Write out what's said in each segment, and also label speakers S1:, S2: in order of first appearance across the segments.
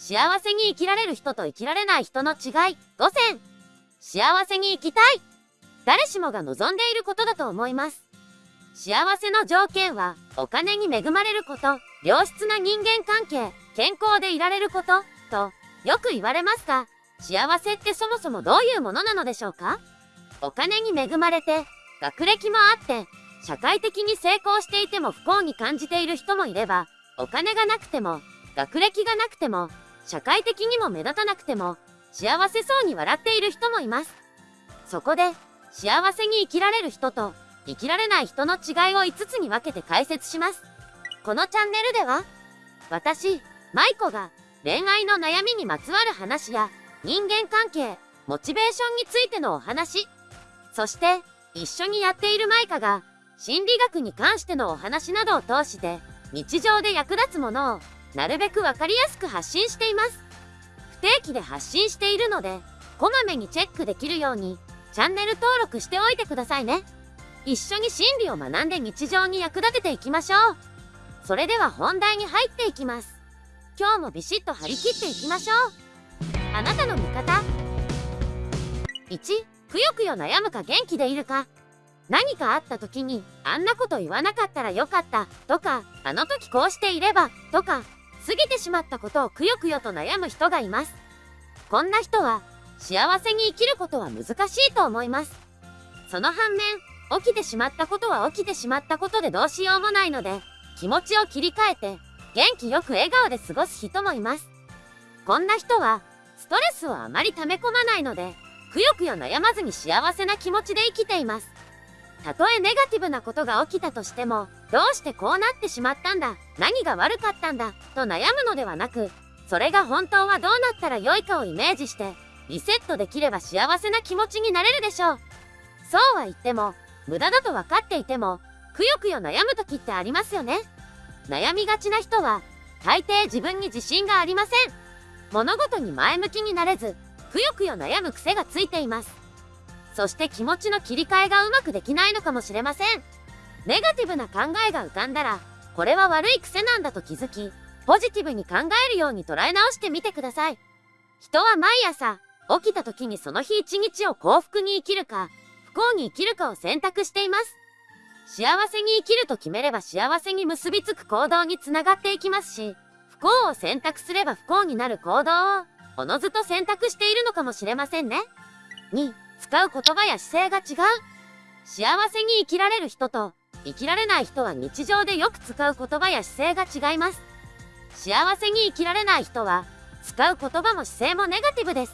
S1: 幸せに生きられる人と生きられない人の違い。5選。幸せに生きたい。誰しもが望んでいることだと思います。幸せの条件はお金に恵まれること。良質な人間関係。健康でいられること。とよく言われますが幸せってそもそもどういうものなのでしょうか？お金に恵まれて学歴もあって社会的に成功していても不幸に感じている人もいればお金がなくても学歴がなくても社会的にも目立たなくても幸せそうに笑っている人もいます。そこで幸せに生きられる人と生きられない人の違いを5つに分けて解説します。このチャンネルでは私舞子が恋愛の悩みにまつわる話や人間関係モチベーションについてのお話そして一緒にやっているマイカが心理学に関してのお話などを通して日常で役立つものをなるべくわかりやすく発信しています。不定期で発信しているのでこまめにチェックできるようにチャンネル登録しておいてくださいね。一緒に心理を学んで日常に役立てていきましょう。それでは本題に入っていきます。今日もビシッと張り切っていきましょう。あなたの味方。1くよくよ悩むか元気でいるか。何かあった時にあんなこと言わなかったらよかったとかあの時こうしていればとか過ぎてしまったことをくよくよと悩む人がいます。こんな人は幸せに生きることは難しいと思います。その反面起きてしまったことは起きてしまったことでどうしようもないので気持ちを切り替えて元気よく笑顔で過ごす人もいます。こんな人はストレスをあまり溜め込まないのでくよくよ悩まずに幸せな気持ちで生きています。たとえネガティブなことが起きたとしてもどうしてこうなってしまったんだ何が悪かったんだと悩むのではなくそれが本当はどうなったら良いかをイメージしてリセットできれば幸せな気持ちになれるでしょう。そうは言っても無駄だと分かっていてもくよくよ悩む時ってありますよね。悩みがちな人は大抵自分に自信がありません。物事に前向きになれずくよくよ悩む癖がついています。そして気持ちの切り替えがうまくできないのかもしれません。ネガティブな考えが浮かんだらこれは悪い癖なんだと気づきポジティブに考えるように捉え直してみてください。人は毎朝起きた時にその日一日を幸福に生きるか不幸に生きるかを選択しています。幸せに生きると決めれば幸せに結びつく行動につながっていきますし不幸を選択すれば不幸になる行動をおのずと選択しているのかもしれませんね。2使う言葉や姿勢が違う。幸せに生きられる人と生きられない人は日常でよく使う言葉や姿勢が違います。幸せに生きられない人は使う言葉も姿勢もネガティブです。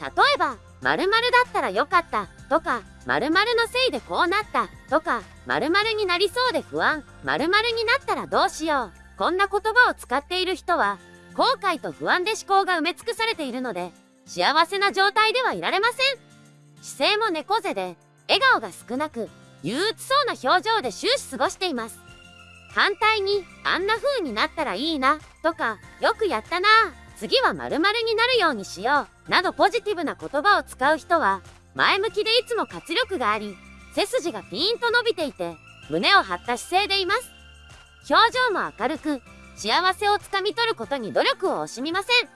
S1: 例えば〇〇だったらよかったとか〇〇のせいでこうなったとか〇〇になりそうで不安〇〇になったらどうしよう。こんな言葉を使っている人は後悔と不安で思考が埋め尽くされているので幸せな状態ではいられません。姿勢も猫背で笑顔が少なく憂鬱そうな表情で終始過ごしています。反対にあんな風になったらいいなとかよくやったな次は〇〇になるようにしようなどポジティブな言葉を使う人は前向きでいつも活力があり背筋がピーンと伸びていて胸を張った姿勢でいます。表情も明るく幸せをつかみ取ることに努力を惜しみません。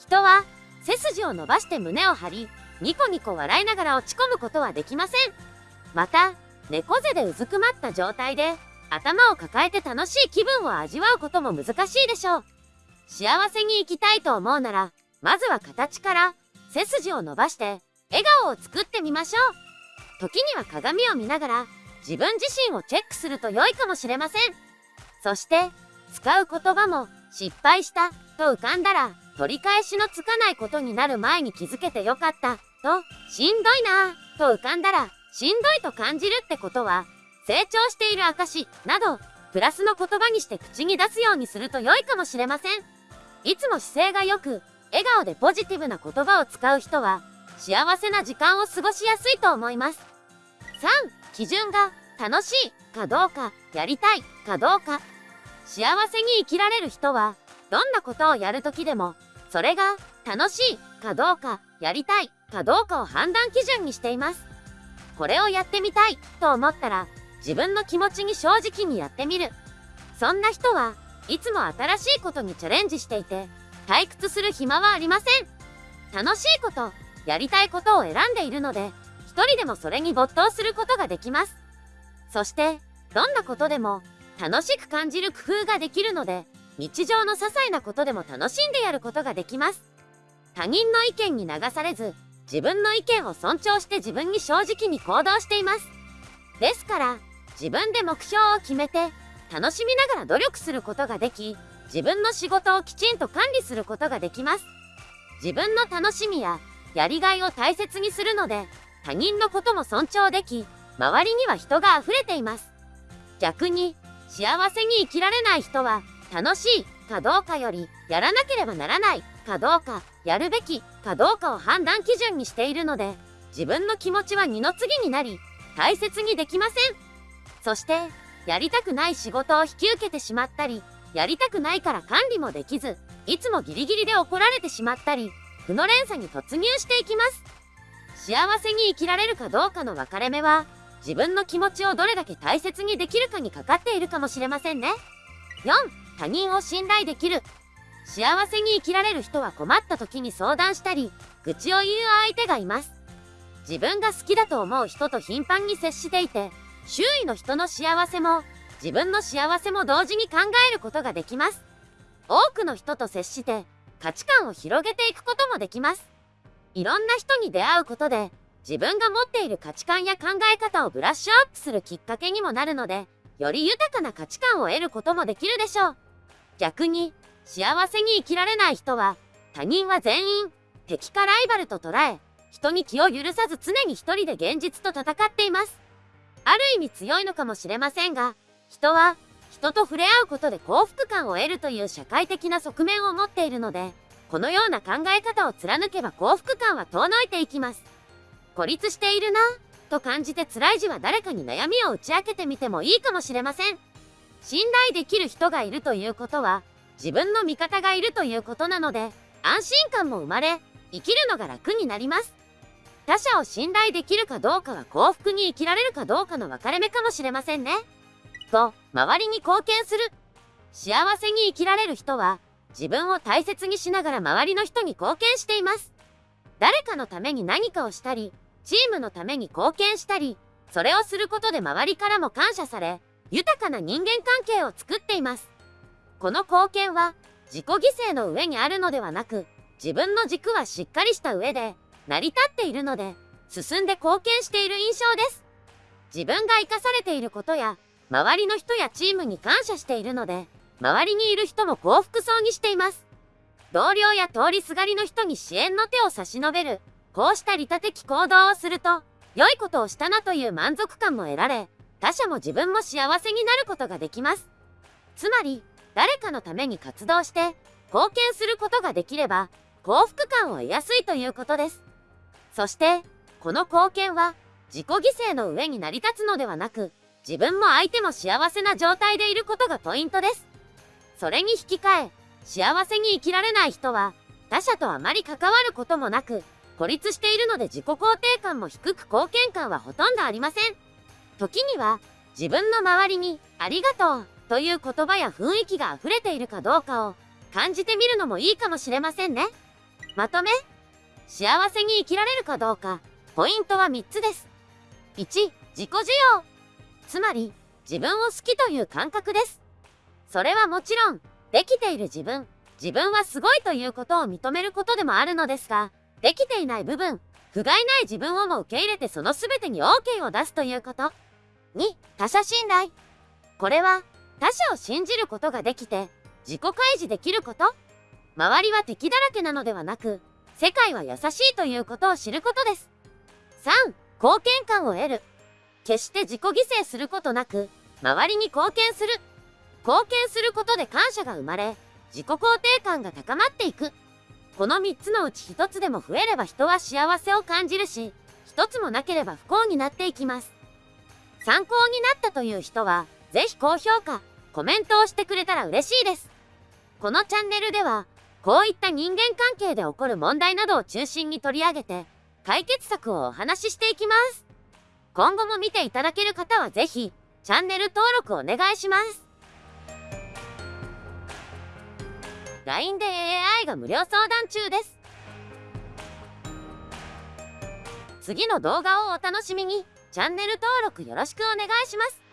S1: 人は背筋を伸ばして胸を張りニコニコ笑いながら落ち込むことはできません。また猫背でうずくまった状態で頭を抱えて楽しい気分を味わうことも難しいでしょう。幸せに生きたいと思うならまずは形から背筋を伸ばして笑顔を作ってみましょう。時には鏡を見ながら自分自身をチェックすると良いかもしれません。そして使う言葉も失敗したと浮かんだら取り返しのつかないことになる前に気づけてよかった。としんどいなぁと浮かんだらしんどいと感じるってことは成長している証などプラスの言葉にして口に出すようにすると良いかもしれません。いつも姿勢が良く笑顔でポジティブな言葉を使う人は幸せな時間を過ごしやすいと思います。3基準が楽しいかどうかやりたいかどうか。幸せに生きられる人はどんなことをやるときでもそれが楽しいかどうかやりたいかどうかを判断基準にしていますこれをやってみたいと思ったら自分の気持ちに正直にやってみるそんな人はいつも新しいことにチャレンジしていて退屈する暇はありません。楽しいこと、やりたいことを選んでいるので、一人でもそれに没頭することができます。そして、どんなことでも楽しく感じる工夫ができるので、日常の些細なことでも楽しんでやることができます。他人の意見に流されず、自分の意見を尊重して自分に正直に行動しています。ですから、自分で目標を決めて、楽しみながら努力することができ、自分の仕事をきちんと管理することができます。自分の楽しみややりがいを大切にするので、他人のことも尊重でき、周りには人が溢れています。逆に、幸せに生きられない人は、楽しいかどうかより、やらなければならないかどうか、やるべきかどうかを判断基準にしているので、自分の気持ちは二の次になり、大切にできません。そして、やりたくない仕事を引き受けてしまったり、やりたくないから管理もできず、いつもギリギリで怒られてしまったり、負の連鎖に突入していきます。幸せに生きられるかどうかの分かれ目は、自分の気持ちをどれだけ大切にできるかにかかっているかもしれませんね。4、他人を信頼できる。幸せに生きられる人は困った時に相談したり、愚痴を言う相手がいます。自分が好きだと思う人と頻繁に接していて、周囲の人の幸せも、自分の幸せも同時に考えることができます。多くの人と接して価値観を広げていくこともできます。いろんな人に出会うことで自分が持っている価値観や考え方をブラッシュアップするきっかけにもなるので、より豊かな価値観を得ることもできるでしょう。逆に、幸せに生きられない人は、他人は全員、敵かライバルと捉え、人に気を許さず常に一人で現実と戦っています。ある意味強いのかもしれませんが、人は人と触れ合うことで幸福感を得るという社会的な側面を持っているので、このような考え方を貫けば幸福感は遠のいていきます。孤立しているなと感じて辛い時は誰かに悩みを打ち明けてみてもいいかもしれません。信頼できる人がいるということは、自分の味方がいるということなので、安心感も生まれ、生きるのが楽になります。他者を信頼できるかどうかは幸福に生きられるかどうかの分かれ目かもしれませんね。と、周りに貢献する。幸せに生きられる人は、自分を大切にしながら周りの人に貢献しています。誰かのために何かをしたり、チームのために貢献したり、それをすることで周りからも感謝され、豊かな人間関係を作っています。この貢献は、自己犠牲の上にあるのではなく、自分の軸はしっかりした上で、成り立っているので、進んで貢献している印象です。自分が生かされていることや、周りの人やチームに感謝しているので、周りにいる人も幸福そうにしています。同僚や通りすがりの人に支援の手を差し伸べる、こうした利他的行動をすると、良いことをしたなという満足感も得られ、他者も自分も幸せになることができます。つまり、誰かのために活動して、貢献することができれば、幸福感を得やすいということです。そして、この貢献は、自己犠牲の上に成り立つのではなく、自分も相手も幸せな状態でいることがポイントです。それに引き換え、幸せに生きられない人は、他者とあまり関わることもなく、孤立しているので自己肯定感も低く貢献感はほとんどありません。時には、自分の周りに、ありがとう、という言葉や雰囲気が溢れているかどうかを、感じてみるのもいいかもしれませんね。まとめ。幸せに生きられるかどうか、ポイントは3つです。1、自己需要。つまり、自分を好きという感覚です。それはもちろん、できている自分、自分はすごいということを認めることでもあるのですが、できていない部分、不甲斐ない自分をも受け入れてその全てに OK を出すということ。2、他者信頼。これは、他者を信じることができて、自己開示できること。周りは敵だらけなのではなく、世界は優しいということを知ることです。3、貢献感を得る。決して自己犠牲することなく、周りに貢献する。貢献することで感謝が生まれ、自己肯定感が高まっていく。この3つのうち1つでも増えれば人は幸せを感じるし、1つもなければ不幸になっていきます。参考になったという人は、ぜひ高評価、コメントをしてくれたら嬉しいです。このチャンネルでは、こういった人間関係で起こる問題などを中心に取り上げて、解決策をお話ししていきます。今後も見ていただける方はぜひ、チャンネル登録お願いします。LINE で AI が無料相談中です。次の動画をお楽しみに。チャンネル登録よろしくお願いします。